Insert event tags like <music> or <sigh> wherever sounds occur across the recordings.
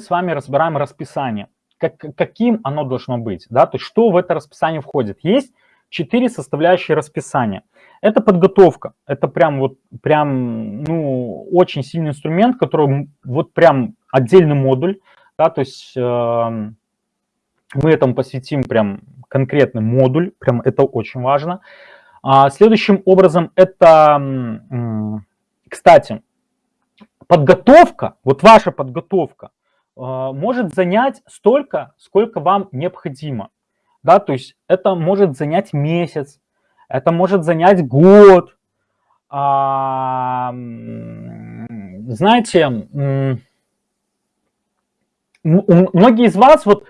с вами разбираем расписание. Как, каким оно должно быть, да, то есть что в это расписание входит. Есть четыре составляющие расписания. Это подготовка, это прям вот, прям, ну, очень сильный инструмент, который вот прям отдельный модуль, да, то есть э, мы этому посвятим прям конкретный модуль, прям это очень важно. А, следующим образом это, кстати, подготовка, вот ваша подготовка может занять столько, сколько вам необходимо. Да, то есть это может занять месяц, это может занять год. А, знаете, многие из вас вот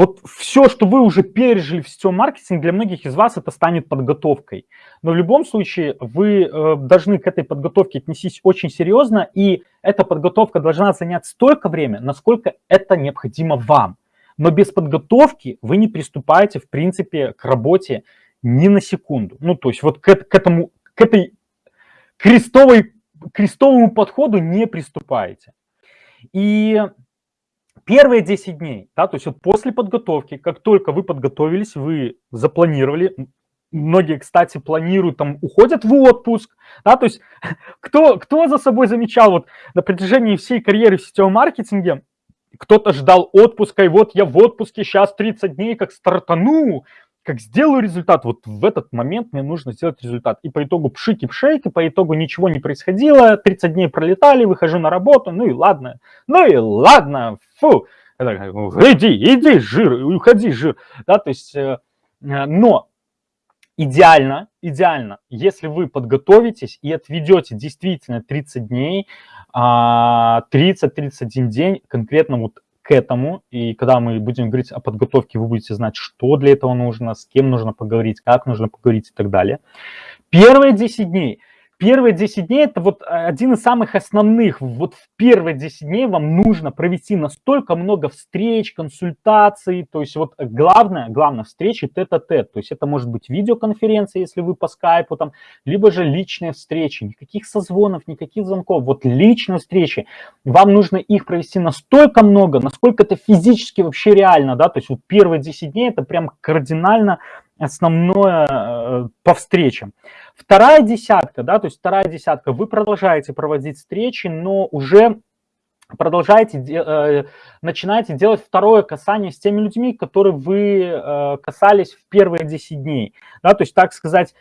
вот все, что вы уже пережили в сетевом маркетинге, для многих из вас это станет подготовкой. Но в любом случае вы э, должны к этой подготовке отнестись очень серьезно, и эта подготовка должна занять столько времени, насколько это необходимо вам. Но без подготовки вы не приступаете, в принципе, к работе ни на секунду. Ну, то есть вот к, к этому, к этой крестовой, крестовому подходу не приступаете. И Первые 10 дней, да, то есть вот после подготовки, как только вы подготовились, вы запланировали, многие, кстати, планируют, там, уходят в отпуск, да, то есть <laughs> кто, кто за собой замечал вот на протяжении всей карьеры в сетевом маркетинге, кто-то ждал отпуска, и вот я в отпуске, сейчас 30 дней, как стартану, как сделаю результат, вот в этот момент мне нужно сделать результат. И по итогу пшики-пшейки, по итогу ничего не происходило, 30 дней пролетали, выхожу на работу, ну и ладно, ну и ладно, фу, иди, иди, жир, уходи, жир, да, то есть, э, э, но идеально, идеально, если вы подготовитесь и отведете действительно 30 дней, 30-31 а, день конкретно вот этому, и когда мы будем говорить о подготовке, вы будете знать, что для этого нужно, с кем нужно поговорить, как нужно поговорить и так далее. Первые 10 дней – Первые 10 дней это вот э, один из самых основных. Вот в первые 10 дней вам нужно провести настолько много встреч, консультаций. То есть вот главное, главное встречи тет-а-тет. То есть это может быть видеоконференция, если вы по скайпу там, либо же личные встречи. Никаких созвонов, никаких звонков. Вот личные встречи. Вам нужно их провести настолько много, насколько это физически вообще реально. Да? То есть вот первые 10 дней это прям кардинально основное э, по встречам. Вторая десятка, да, то есть вторая десятка, вы продолжаете проводить встречи, но уже продолжаете, э, начинаете делать второе касание с теми людьми, которые вы э, касались в первые 10 дней. Да, то есть, так сказать,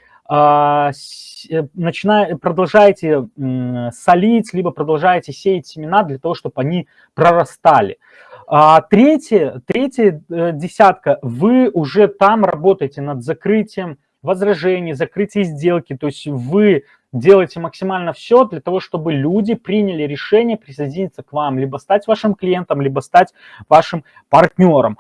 начиная, продолжаете солить, либо продолжаете сеять семена для того, чтобы они прорастали. А третья, третья э, десятка, вы уже там работаете над закрытием возражений, закрытием сделки, то есть вы делаете максимально все для того, чтобы люди приняли решение присоединиться к вам, либо стать вашим клиентом, либо стать вашим партнером.